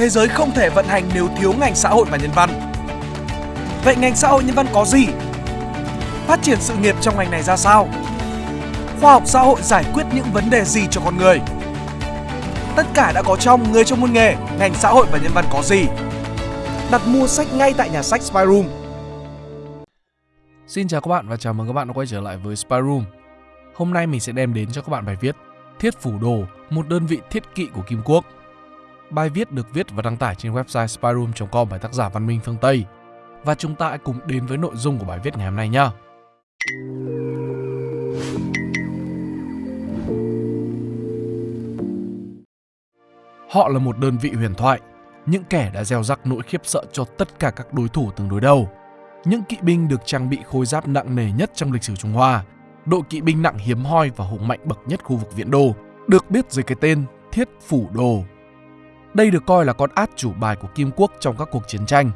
thế giới không thể vận hành nếu thiếu ngành xã hội và nhân văn. Vậy ngành xã hội nhân văn có gì? Phát triển sự nghiệp trong ngành này ra sao? Khoa học xã hội giải quyết những vấn đề gì cho con người? Tất cả đã có trong Người trong môn nghề, ngành xã hội và nhân văn có gì? Đặt mua sách ngay tại nhà sách Spyroom. Xin chào các bạn và chào mừng các bạn đã quay trở lại với Spyroom. Hôm nay mình sẽ đem đến cho các bạn bài viết Thiết Phủ Đồ, một đơn vị thiết kỵ của Kim Quốc. Bài viết được viết và đăng tải trên website spyroom.com bởi tác giả Văn Minh Phương Tây. Và chúng ta hãy cùng đến với nội dung của bài viết ngày hôm nay nhé. Họ là một đơn vị huyền thoại, những kẻ đã gieo rắc nỗi khiếp sợ cho tất cả các đối thủ từng đối đầu. Những kỵ binh được trang bị khôi giáp nặng nề nhất trong lịch sử Trung Hoa, đội kỵ binh nặng hiếm hoi và hùng mạnh bậc nhất khu vực Viễn Đô, được biết dưới cái tên Thiết Phủ Đồ. Đây được coi là con át chủ bài của Kim Quốc trong các cuộc chiến tranh,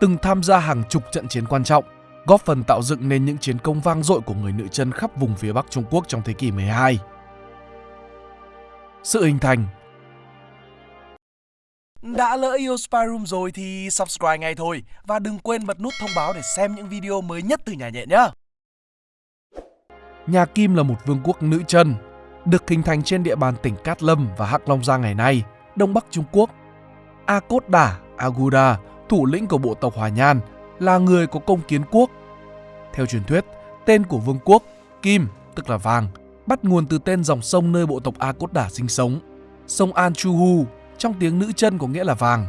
từng tham gia hàng chục trận chiến quan trọng, góp phần tạo dựng nên những chiến công vang dội của người nữ chân khắp vùng phía Bắc Trung Quốc trong thế kỷ 12. Sự hình thành Đã lỡ yêu Spyroom rồi thì subscribe ngay thôi và đừng quên bật nút thông báo để xem những video mới nhất từ nhà nhện nhé. Nhà Kim là một vương quốc nữ chân, được hình thành trên địa bàn tỉnh Cát Lâm và Hắc Long Giang ngày nay, Đông Bắc Trung Quốc. A Cốt Đả, Aguda, thủ lĩnh của bộ tộc Hòa Nhan, là người có công kiến quốc. Theo truyền thuyết, tên của vương quốc, Kim, tức là vàng, bắt nguồn từ tên dòng sông nơi bộ tộc A Cốt Đả sinh sống. Sông An Chu Hu, trong tiếng nữ chân có nghĩa là vàng.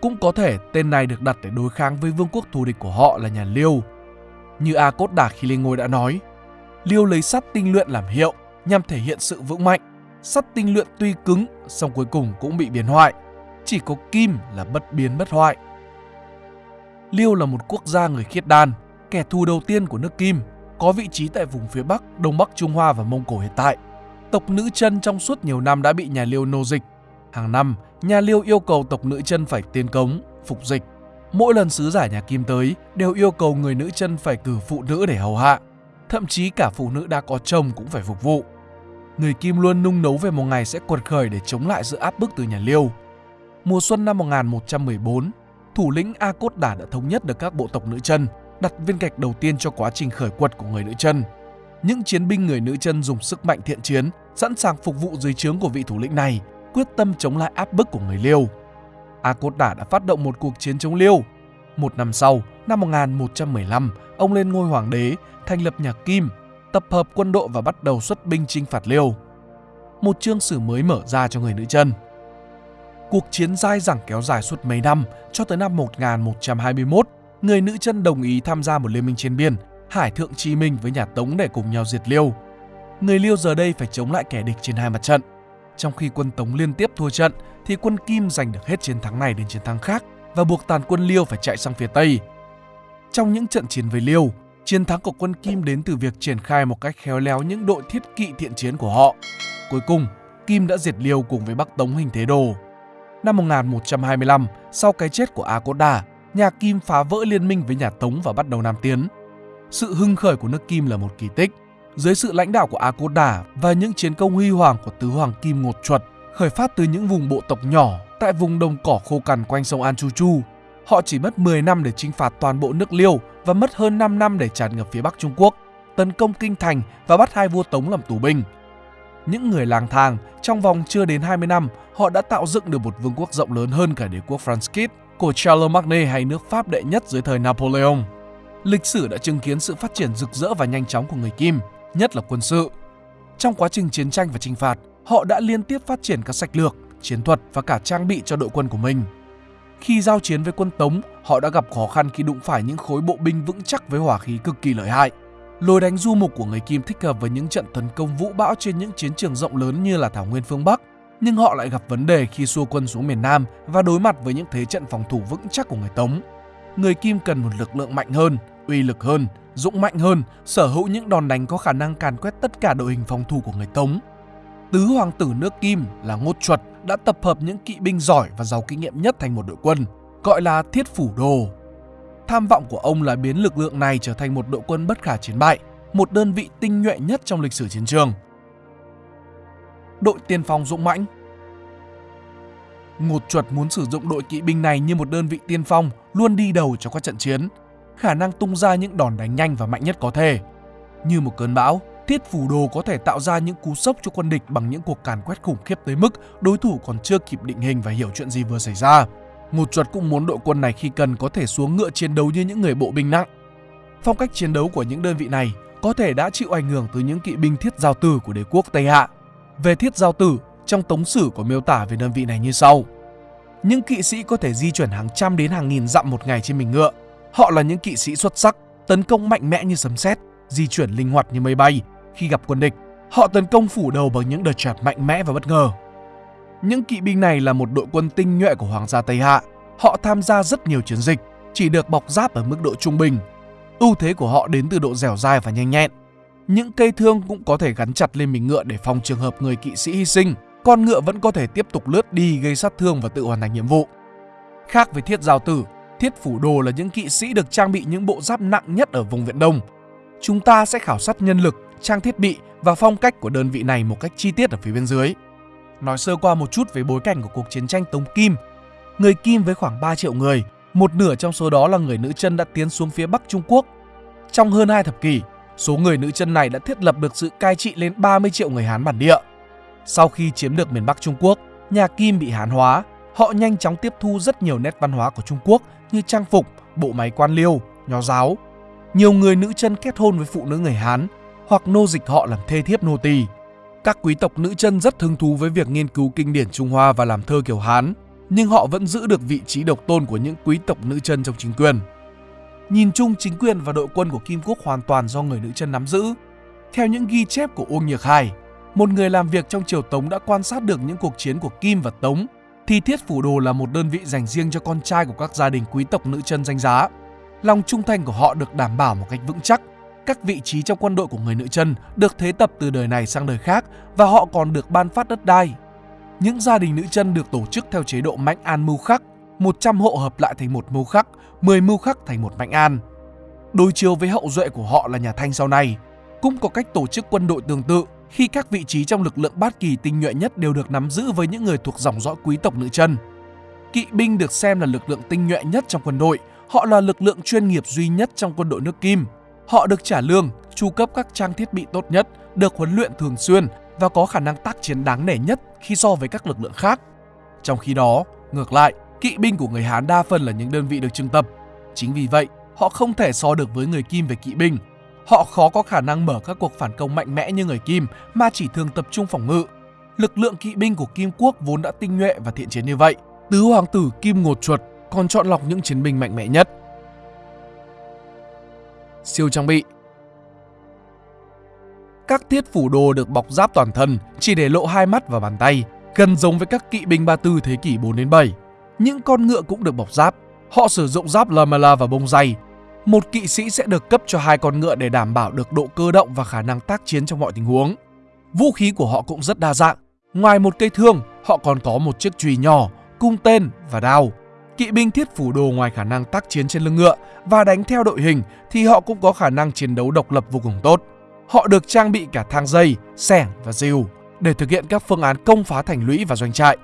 Cũng có thể tên này được đặt để đối kháng với vương quốc thù địch của họ là nhà Liêu. Như A Cốt Đả khi lên ngôi đã nói, Liêu lấy sắt tinh luyện làm hiệu nhằm thể hiện sự vững mạnh. Sắt tinh luyện tuy cứng, song cuối cùng cũng bị biến hoại. Chỉ có kim là bất biến bất hoại. Liêu là một quốc gia người khiết đan, kẻ thù đầu tiên của nước Kim, có vị trí tại vùng phía Bắc, Đông Bắc Trung Hoa và Mông Cổ hiện tại. Tộc nữ chân trong suốt nhiều năm đã bị nhà Liêu nô dịch. Hàng năm, nhà Liêu yêu cầu tộc nữ chân phải tiến cống, phục dịch. Mỗi lần sứ giả nhà Kim tới đều yêu cầu người nữ chân phải cử phụ nữ để hầu hạ thậm chí cả phụ nữ đã có chồng cũng phải phục vụ. Người Kim luôn nung nấu về một ngày sẽ quật khởi để chống lại sự áp bức từ nhà Liêu. Mùa xuân năm 1114, thủ lĩnh A Cốt Đả đã thống nhất được các bộ tộc nữ chân, đặt viên gạch đầu tiên cho quá trình khởi quật của người nữ chân. Những chiến binh người nữ chân dùng sức mạnh thiện chiến, sẵn sàng phục vụ dưới trướng của vị thủ lĩnh này, quyết tâm chống lại áp bức của người Liêu. A Cốt Đả đã phát động một cuộc chiến chống Liêu. Một năm sau, năm 1115, ông lên ngôi hoàng đế, thành lập nhà Kim, tập hợp quân đội và bắt đầu xuất binh chinh phạt Liêu. Một chương sử mới mở ra cho người nữ chân. Cuộc chiến dai dẳng kéo dài suốt mấy năm, cho tới năm 1121, người nữ chân đồng ý tham gia một liên minh trên biên, Hải Thượng Chi Minh với nhà Tống để cùng nhau diệt Liêu. Người Liêu giờ đây phải chống lại kẻ địch trên hai mặt trận. Trong khi quân Tống liên tiếp thua trận, thì quân Kim giành được hết chiến thắng này đến chiến thắng khác và buộc toàn quân Liêu phải chạy sang phía Tây. Trong những trận chiến với Liêu, chiến thắng của quân Kim đến từ việc triển khai một cách khéo léo những đội thiết kỵ thiện chiến của họ. Cuối cùng, Kim đã diệt Liêu cùng với Bắc Tống hình thế đồ. Năm 1125, sau cái chết của A Cốt Đà, nhà Kim phá vỡ liên minh với nhà Tống và bắt đầu Nam Tiến. Sự hưng khởi của nước Kim là một kỳ tích. Dưới sự lãnh đạo của A Cốt Đà và những chiến công huy hoàng của tứ hoàng Kim Ngột Chuột, khởi phát từ những vùng bộ tộc nhỏ tại vùng đồng cỏ khô cằn quanh sông An Chu Chu, họ chỉ mất 10 năm để chinh phạt toàn bộ nước Liêu và mất hơn 5 năm để tràn ngập phía Bắc Trung Quốc, tấn công kinh thành và bắt hai vua Tống làm tù binh. Những người lang thang, trong vòng chưa đến 20 năm, họ đã tạo dựng được một vương quốc rộng lớn hơn cả đế quốc Frankish của Charlemagne hay nước Pháp đệ nhất dưới thời Napoleon. Lịch sử đã chứng kiến sự phát triển rực rỡ và nhanh chóng của người Kim, nhất là quân sự. Trong quá trình chiến tranh và chinh phạt, họ đã liên tiếp phát triển các sách lược, chiến thuật và cả trang bị cho đội quân của mình. Khi giao chiến với quân Tống, họ đã gặp khó khăn khi đụng phải những khối bộ binh vững chắc với hỏa khí cực kỳ lợi hại. Lối đánh du mục của người Kim thích hợp với những trận tấn công vũ bão trên những chiến trường rộng lớn như là Thảo Nguyên phương Bắc, nhưng họ lại gặp vấn đề khi xua quân xuống miền Nam và đối mặt với những thế trận phòng thủ vững chắc của người Tống. Người Kim cần một lực lượng mạnh hơn, uy lực hơn, dũng mạnh hơn, sở hữu những đòn đánh có khả năng càn quét tất cả đội hình phòng thủ của người Tống. Tứ hoàng tử nước Kim là Ngốt Chuật đã tập hợp những kỵ binh giỏi và giàu kinh nghiệm nhất thành một đội quân, gọi là Thiết Phủ Đồ. Tham vọng của ông là biến lực lượng này trở thành một đội quân bất khả chiến bại, một đơn vị tinh nhuệ nhất trong lịch sử chiến trường. Đội tiên phong dũng mãnh Ngột chuột muốn sử dụng đội kỵ binh này như một đơn vị tiên phong, luôn đi đầu cho các trận chiến, khả năng tung ra những đòn đánh nhanh và mạnh nhất có thể. Như một cơn bão, Thiết Phủ Đồ có thể tạo ra những cú sốc cho quân địch bằng những cuộc càn quét khủng khiếp tới mức đối thủ còn chưa kịp định hình và hiểu chuyện gì vừa xảy ra. Ngột chuột cũng muốn đội quân này khi cần có thể xuống ngựa chiến đấu như những người bộ binh nặng. Phong cách chiến đấu của những đơn vị này có thể đã chịu ảnh hưởng từ những kỵ binh thiết giao tử của đế quốc Tây Hạ. Về thiết giao tử, trong tống sử có miêu tả về đơn vị này như sau. Những kỵ sĩ có thể di chuyển hàng trăm đến hàng nghìn dặm một ngày trên mình ngựa. Họ là những kỵ sĩ xuất sắc, tấn công mạnh mẽ như sấm sét, di chuyển linh hoạt như mây bay. Khi gặp quân địch, họ tấn công phủ đầu bằng những đợt chặt mạnh mẽ và bất ngờ. Những kỵ binh này là một đội quân tinh nhuệ của Hoàng gia Tây Hạ. Họ tham gia rất nhiều chiến dịch, chỉ được bọc giáp ở mức độ trung bình. Ưu thế của họ đến từ độ dẻo dai và nhanh nhẹn. Những cây thương cũng có thể gắn chặt lên mình ngựa để phòng trường hợp người kỵ sĩ hy sinh con ngựa vẫn có thể tiếp tục lướt đi gây sát thương và tự hoàn thành nhiệm vụ. Khác với thiết giao tử, thiết phủ đồ là những kỵ sĩ được trang bị những bộ giáp nặng nhất ở vùng Viện Đông. Chúng ta sẽ khảo sát nhân lực, trang thiết bị và phong cách của đơn vị này một cách chi tiết ở phía bên dưới. Nói sơ qua một chút về bối cảnh của cuộc chiến tranh Tống Kim. Người Kim với khoảng 3 triệu người, một nửa trong số đó là người nữ chân đã tiến xuống phía Bắc Trung Quốc. Trong hơn hai thập kỷ, số người nữ chân này đã thiết lập được sự cai trị lên 30 triệu người Hán bản địa. Sau khi chiếm được miền Bắc Trung Quốc, nhà Kim bị Hán hóa, họ nhanh chóng tiếp thu rất nhiều nét văn hóa của Trung Quốc như trang phục, bộ máy quan liêu, nho giáo. Nhiều người nữ chân kết hôn với phụ nữ người Hán hoặc nô dịch họ làm thê thiếp nô tỳ. Các quý tộc nữ chân rất hứng thú với việc nghiên cứu kinh điển Trung Hoa và làm thơ kiểu Hán, nhưng họ vẫn giữ được vị trí độc tôn của những quý tộc nữ chân trong chính quyền. Nhìn chung chính quyền và đội quân của Kim Quốc hoàn toàn do người nữ chân nắm giữ. Theo những ghi chép của Uông Nhược Hải, một người làm việc trong triều Tống đã quan sát được những cuộc chiến của Kim và Tống, thì Thiết Phủ Đồ là một đơn vị dành riêng cho con trai của các gia đình quý tộc nữ chân danh giá. Lòng trung thành của họ được đảm bảo một cách vững chắc. Các vị trí trong quân đội của người nữ chân được thế tập từ đời này sang đời khác và họ còn được ban phát đất đai. Những gia đình nữ chân được tổ chức theo chế độ mạnh an mưu khắc, 100 hộ hợp lại thành một mưu khắc, 10 mưu khắc thành một mạnh an. Đối chiếu với hậu duệ của họ là nhà Thanh sau này, cũng có cách tổ chức quân đội tương tự khi các vị trí trong lực lượng bát kỳ tinh nhuệ nhất đều được nắm giữ với những người thuộc dòng dõi quý tộc nữ chân. Kỵ binh được xem là lực lượng tinh nhuệ nhất trong quân đội, họ là lực lượng chuyên nghiệp duy nhất trong quân đội nước Kim. Họ được trả lương, chu cấp các trang thiết bị tốt nhất, được huấn luyện thường xuyên và có khả năng tác chiến đáng nể nhất khi so với các lực lượng khác. Trong khi đó, ngược lại, kỵ binh của người Hán đa phần là những đơn vị được trưng tập. Chính vì vậy, họ không thể so được với người Kim về kỵ binh Họ khó có khả năng mở các cuộc phản công mạnh mẽ như người Kim mà chỉ thường tập trung phòng ngự. Lực lượng kỵ binh của Kim Quốc vốn đã tinh nhuệ và thiện chiến như vậy. Tứ hoàng tử Kim Ngột Chuột còn chọn lọc những chiến binh mạnh mẽ nhất. Siêu trang bị Các thiết phủ đồ được bọc giáp toàn thân, chỉ để lộ hai mắt và bàn tay, gần giống với các kỵ binh ba tư thế kỷ 4 đến 7. Những con ngựa cũng được bọc giáp. Họ sử dụng giáp lamella và bông dày một kỵ sĩ sẽ được cấp cho hai con ngựa để đảm bảo được độ cơ động và khả năng tác chiến trong mọi tình huống. Vũ khí của họ cũng rất đa dạng. Ngoài một cây thương, họ còn có một chiếc chùy nhỏ, cung tên và đao. Kỵ binh thiết phủ đồ ngoài khả năng tác chiến trên lưng ngựa và đánh theo đội hình thì họ cũng có khả năng chiến đấu độc lập vô cùng tốt. Họ được trang bị cả thang dây, sẻng và rìu để thực hiện các phương án công phá thành lũy và doanh trại.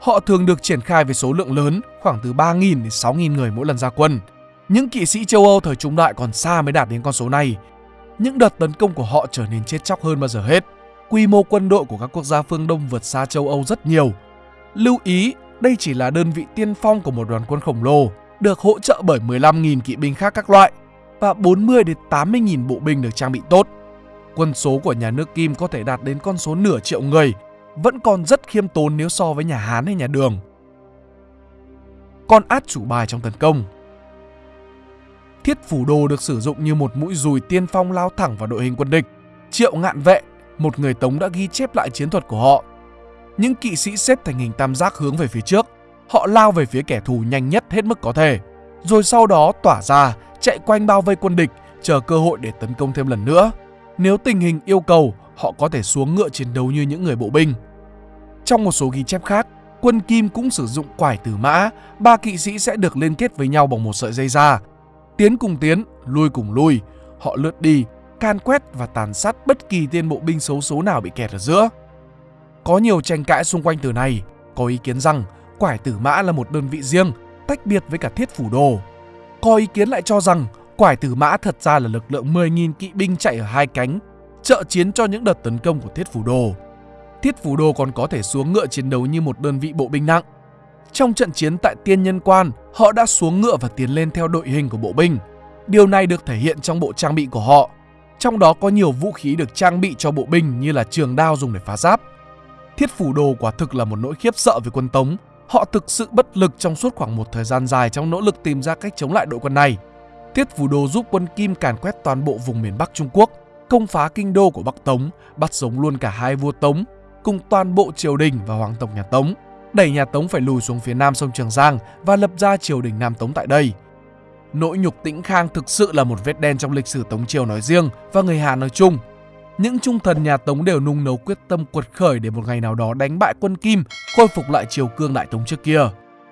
Họ thường được triển khai với số lượng lớn, khoảng từ 3.000 đến 6.000 người mỗi lần ra quân – những kỵ sĩ châu Âu thời trung đại còn xa mới đạt đến con số này. Những đợt tấn công của họ trở nên chết chóc hơn bao giờ hết. Quy mô quân đội của các quốc gia phương Đông vượt xa châu Âu rất nhiều. Lưu ý, đây chỉ là đơn vị tiên phong của một đoàn quân khổng lồ, được hỗ trợ bởi 15.000 kỵ binh khác các loại và 40 đến 80.000 bộ binh được trang bị tốt. Quân số của nhà nước Kim có thể đạt đến con số nửa triệu người, vẫn còn rất khiêm tốn nếu so với nhà Hán hay nhà Đường. Con át chủ bài trong tấn công Thiết phủ đồ được sử dụng như một mũi dùi tiên phong lao thẳng vào đội hình quân địch. Triệu ngạn vệ, một người Tống đã ghi chép lại chiến thuật của họ. Những kỵ sĩ xếp thành hình tam giác hướng về phía trước. Họ lao về phía kẻ thù nhanh nhất hết mức có thể. Rồi sau đó tỏa ra, chạy quanh bao vây quân địch, chờ cơ hội để tấn công thêm lần nữa. Nếu tình hình yêu cầu, họ có thể xuống ngựa chiến đấu như những người bộ binh. Trong một số ghi chép khác, quân Kim cũng sử dụng quải tử mã, ba kỵ sĩ sẽ được liên kết với nhau bằng một sợi dây da, Tiến cùng tiến, lui cùng lui, họ lướt đi, can quét và tàn sát bất kỳ tên bộ binh xấu số nào bị kẹt ở giữa. Có nhiều tranh cãi xung quanh từ này, có ý kiến rằng quải tử mã là một đơn vị riêng, tách biệt với cả thiết phủ đồ. Có ý kiến lại cho rằng quải tử mã thật ra là lực lượng 10.000 kỵ binh chạy ở hai cánh, trợ chiến cho những đợt tấn công của thiết phủ đồ. Thiết phủ đồ còn có thể xuống ngựa chiến đấu như một đơn vị bộ binh nặng. Trong trận chiến tại Tiên Nhân Quan, họ đã xuống ngựa và tiến lên theo đội hình của bộ binh. Điều này được thể hiện trong bộ trang bị của họ. Trong đó có nhiều vũ khí được trang bị cho bộ binh như là trường đao dùng để phá giáp. Thiết phủ đồ quả thực là một nỗi khiếp sợ với quân Tống. Họ thực sự bất lực trong suốt khoảng một thời gian dài trong nỗ lực tìm ra cách chống lại đội quân này. Thiết phủ đồ giúp quân Kim càn quét toàn bộ vùng miền Bắc Trung Quốc, công phá kinh đô của Bắc Tống, bắt sống luôn cả hai vua Tống, cùng toàn bộ triều đình và hoàng tộc nhà Tống, đẩy nhà Tống phải lùi xuống phía nam sông Trường Giang và lập ra triều đình Nam Tống tại đây. Nỗi nhục tĩnh khang thực sự là một vết đen trong lịch sử Tống Triều nói riêng và người Hà nói chung. Những trung thần nhà Tống đều nung nấu quyết tâm quật khởi để một ngày nào đó đánh bại quân Kim, khôi phục lại triều cương Đại Tống trước kia.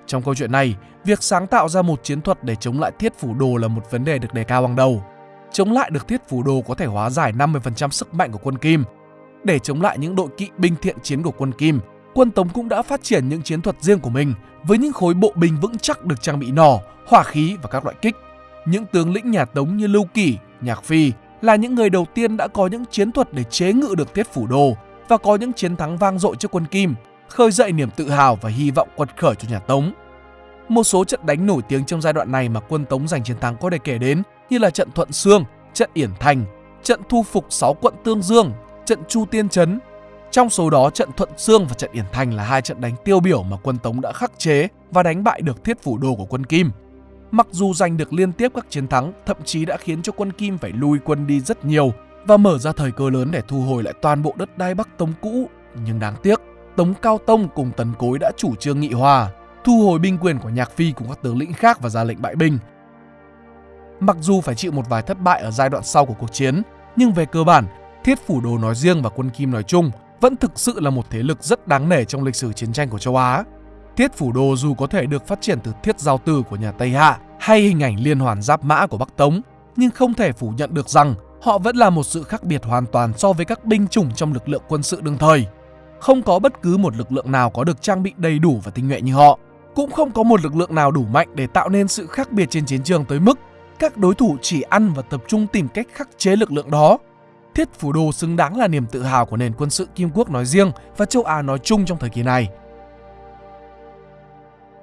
Trong câu chuyện này, việc sáng tạo ra một chiến thuật để chống lại thiết phủ đồ là một vấn đề được đề cao hàng đầu. Chống lại được thiết phủ đồ có thể hóa giải 50% sức mạnh của quân Kim. Để chống lại những đội kỵ binh thiện chiến của quân Kim, quân Tống cũng đã phát triển những chiến thuật riêng của mình với những khối bộ binh vững chắc được trang bị nỏ, hỏa khí và các loại kích. Những tướng lĩnh nhà Tống như Lưu Kỷ, Nhạc Phi là những người đầu tiên đã có những chiến thuật để chế ngự được thiết phủ đồ và có những chiến thắng vang dội trước quân Kim, khơi dậy niềm tự hào và hy vọng quật khởi cho nhà Tống. Một số trận đánh nổi tiếng trong giai đoạn này mà quân Tống giành chiến thắng có thể kể đến như là trận Thuận Sương, trận Yển Thành, trận thu phục 6 quận Tương Dương, trận Chu Tiên Trấn. Trong số đó, trận Thuận Sương và trận Yển Thành là hai trận đánh tiêu biểu mà quân Tống đã khắc chế và đánh bại được thiết phủ đồ của quân Kim. Mặc dù giành được liên tiếp các chiến thắng, thậm chí đã khiến cho quân Kim phải lui quân đi rất nhiều và mở ra thời cơ lớn để thu hồi lại toàn bộ đất đai Bắc Tống cũ. Nhưng đáng tiếc, Tống Cao Tông cùng Tần Cối đã chủ trương nghị hòa, thu hồi binh quyền của Nhạc Phi cùng các tướng lĩnh khác và ra lệnh bại binh. Mặc dù phải chịu một vài thất bại ở giai đoạn sau của cuộc chiến, nhưng về cơ bản, Thiết Phủ Đồ nói riêng và quân Kim nói chung vẫn thực sự là một thế lực rất đáng nể trong lịch sử chiến tranh của châu Á. Thiết Phủ Đồ dù có thể được phát triển từ thiết giao từ của nhà Tây Hạ hay hình ảnh liên hoàn giáp mã của Bắc Tống, nhưng không thể phủ nhận được rằng họ vẫn là một sự khác biệt hoàn toàn so với các binh chủng trong lực lượng quân sự đương thời. Không có bất cứ một lực lượng nào có được trang bị đầy đủ và tinh nhuệ như họ. Cũng không có một lực lượng nào đủ mạnh để tạo nên sự khác biệt trên chiến trường tới mức các đối thủ chỉ ăn và tập trung tìm cách khắc chế lực lượng đó. Thiết Phủ Đồ xứng đáng là niềm tự hào của nền quân sự Kim Quốc nói riêng và châu Á nói chung trong thời kỳ này.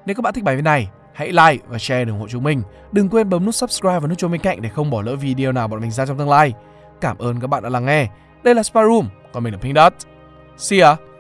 Nếu các bạn thích bài viết này, hãy like và share để ủng hộ chúng mình. Đừng quên bấm nút subscribe và nút chuông bên cạnh để không bỏ lỡ video nào bọn mình ra trong tương lai. Cảm ơn các bạn đã lắng nghe. Đây là Sparum, còn mình là Pink Dot. See ya!